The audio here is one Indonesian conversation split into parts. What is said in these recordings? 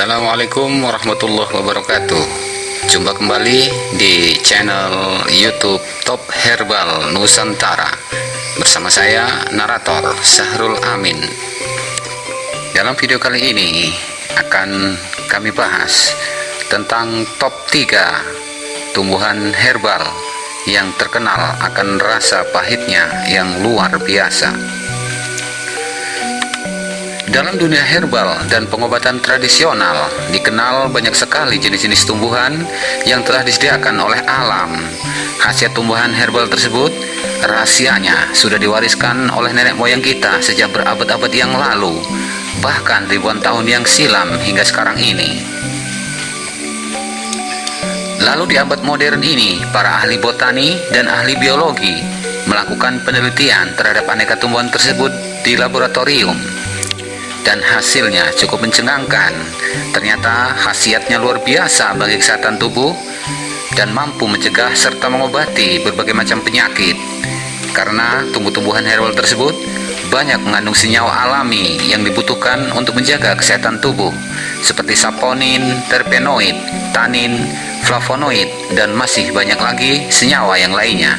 Assalamualaikum warahmatullahi wabarakatuh. Jumpa kembali di channel youtube Top Herbal Nusantara. Bersama saya narator Sahrul Amin. Dalam video kali ini akan kami bahas tentang top 3 tumbuhan herbal yang terkenal akan rasa pahitnya yang luar biasa dalam dunia herbal dan pengobatan tradisional, dikenal banyak sekali jenis-jenis tumbuhan yang telah disediakan oleh alam. Khasiat tumbuhan herbal tersebut, rahasianya sudah diwariskan oleh nenek moyang kita sejak berabad-abad yang lalu, bahkan ribuan tahun yang silam hingga sekarang ini. Lalu di abad modern ini, para ahli botani dan ahli biologi melakukan penelitian terhadap aneka tumbuhan tersebut di laboratorium dan hasilnya cukup mencengangkan. Ternyata khasiatnya luar biasa bagi kesehatan tubuh dan mampu mencegah serta mengobati berbagai macam penyakit. Karena tumbuh-tumbuhan herbal tersebut banyak mengandung senyawa alami yang dibutuhkan untuk menjaga kesehatan tubuh seperti saponin, terpenoid, tanin, flavonoid, dan masih banyak lagi senyawa yang lainnya.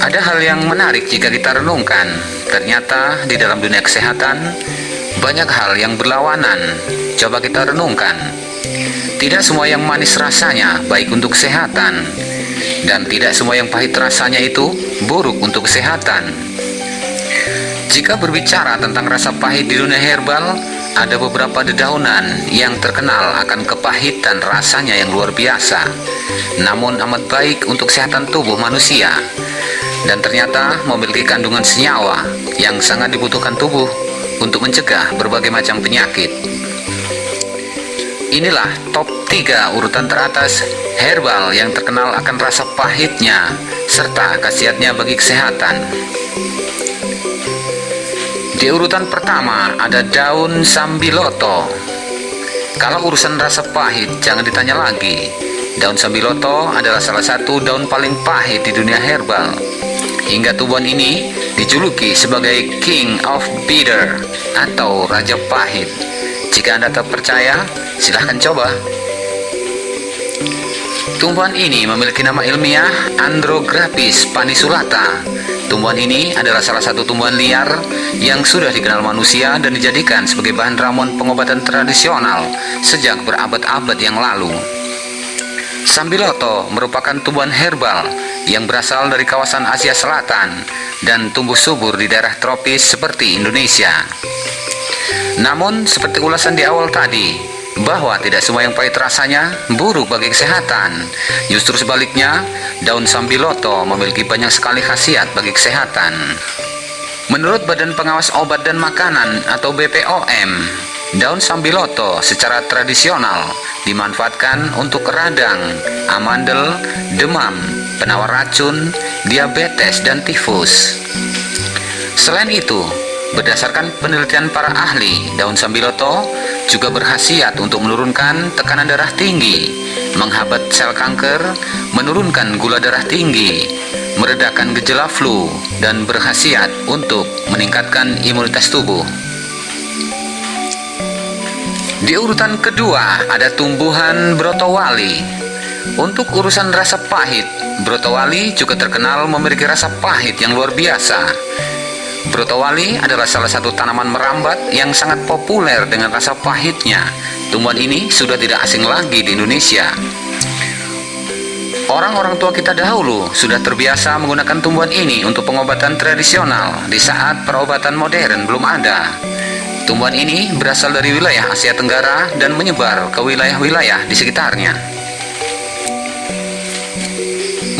Ada hal yang menarik jika kita renungkan Ternyata di dalam dunia kesehatan banyak hal yang berlawanan. Coba kita renungkan. Tidak semua yang manis rasanya baik untuk kesehatan dan tidak semua yang pahit rasanya itu buruk untuk kesehatan. Jika berbicara tentang rasa pahit di dunia herbal, ada beberapa dedaunan yang terkenal akan kepahitan rasanya yang luar biasa, namun amat baik untuk kesehatan tubuh manusia dan ternyata memiliki kandungan senyawa yang sangat dibutuhkan tubuh untuk mencegah berbagai macam penyakit. Inilah top 3 urutan teratas herbal yang terkenal akan rasa pahitnya serta khasiatnya bagi kesehatan. Di urutan pertama ada daun sambiloto. Kalau urusan rasa pahit jangan ditanya lagi. Daun sambiloto adalah salah satu daun paling pahit di dunia herbal hingga tumbuhan ini dijuluki sebagai King of Bitter atau Raja Pahit. Jika Anda tak percaya, silahkan coba. Tumbuhan ini memiliki nama ilmiah Andrographis panisulata. Tumbuhan ini adalah salah satu tumbuhan liar yang sudah dikenal manusia dan dijadikan sebagai bahan ramuan pengobatan tradisional sejak berabad-abad yang lalu. Sambiloto merupakan tumbuhan herbal yang berasal dari kawasan Asia Selatan dan tumbuh subur di daerah tropis seperti Indonesia. Namun, seperti ulasan di awal tadi, bahwa tidak semua yang pahit rasanya buruk bagi kesehatan. Justru sebaliknya, daun sambiloto memiliki banyak sekali khasiat bagi kesehatan. Menurut Badan Pengawas Obat dan Makanan atau BPOM, daun sambiloto secara tradisional dimanfaatkan untuk radang, amandel, demam, penawar racun, diabetes, dan tifus. Selain itu, berdasarkan penelitian para ahli, daun sambiloto juga berhasiat untuk menurunkan tekanan darah tinggi, menghambat sel kanker, menurunkan gula darah tinggi, meredakan gejala flu, dan berhasiat untuk meningkatkan imunitas tubuh. Di urutan kedua ada tumbuhan brotowali untuk urusan rasa pahit, brotowali juga terkenal memiliki rasa pahit yang luar biasa. Brotowali adalah salah satu tanaman merambat yang sangat populer dengan rasa pahitnya. Tumbuhan ini sudah tidak asing lagi di Indonesia. Orang-orang tua kita dahulu sudah terbiasa menggunakan tumbuhan ini untuk pengobatan tradisional di saat perobatan modern belum ada. Tumbuhan ini berasal dari wilayah Asia Tenggara dan menyebar ke wilayah-wilayah di sekitarnya.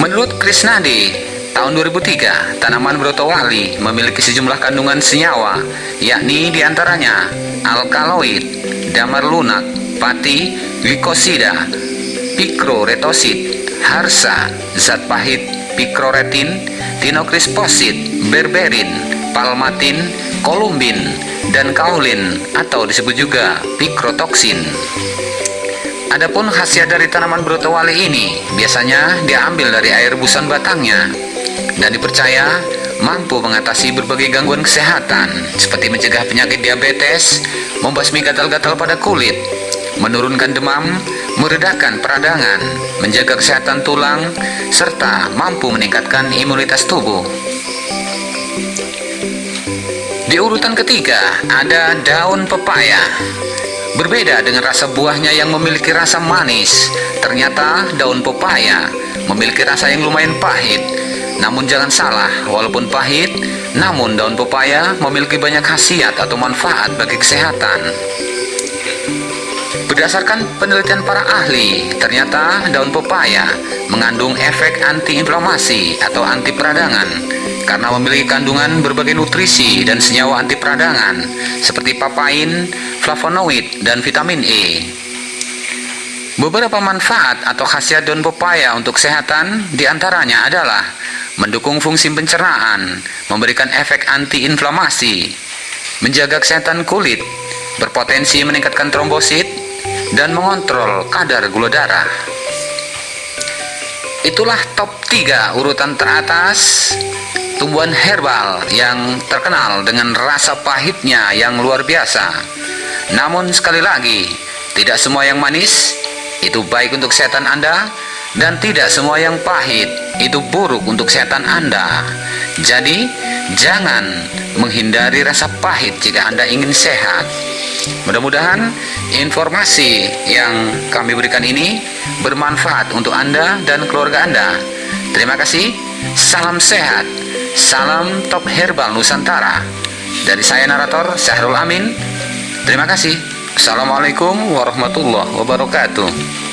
Menurut Krisnadi, tahun 2003, tanaman brotowali memiliki sejumlah kandungan senyawa, yakni di antaranya alkaloid, damar lunak, pati, glikosida, pikroretosid, harsa, zat pahit, pikroretin, dinokrisposid, berberin, palmatin, kolumbin, dan kaulin atau disebut juga pikrotoksin. Adapun khasiat dari tanaman brotowali ini biasanya diambil dari air busan batangnya dan dipercaya mampu mengatasi berbagai gangguan kesehatan seperti mencegah penyakit diabetes, membasmi gatal-gatal pada kulit, menurunkan demam, meredakan peradangan, menjaga kesehatan tulang, serta mampu meningkatkan imunitas tubuh. Di urutan ketiga ada daun pepaya. Berbeda dengan rasa buahnya yang memiliki rasa manis, ternyata daun pepaya memiliki rasa yang lumayan pahit. Namun jangan salah, walaupun pahit, namun daun pepaya memiliki banyak khasiat atau manfaat bagi kesehatan. Berdasarkan penelitian para ahli, ternyata daun pepaya mengandung efek antiinflamasi atau anti peradangan karena memiliki kandungan berbagai nutrisi dan senyawa anti peradangan seperti papain, flavonoid, dan vitamin E. Beberapa manfaat atau khasiat daun pepaya untuk kesehatan di antaranya adalah mendukung fungsi pencernaan, memberikan efek antiinflamasi, menjaga kesehatan kulit, berpotensi meningkatkan trombosit, dan mengontrol kadar gula darah. Itulah top 3 urutan teratas tumbuhan herbal yang terkenal dengan rasa pahitnya yang luar biasa. Namun sekali lagi, tidak semua yang manis itu baik untuk kesehatan Anda dan tidak semua yang pahit itu buruk untuk kesehatan Anda. Jadi, jangan menghindari rasa pahit jika Anda ingin sehat. Mudah-mudahan informasi yang kami berikan ini bermanfaat untuk Anda dan keluarga Anda. Terima kasih. Salam sehat. Salam Top Herbal Nusantara Dari saya narator Syahrul Amin Terima kasih. Assalamualaikum warahmatullahi wabarakatuh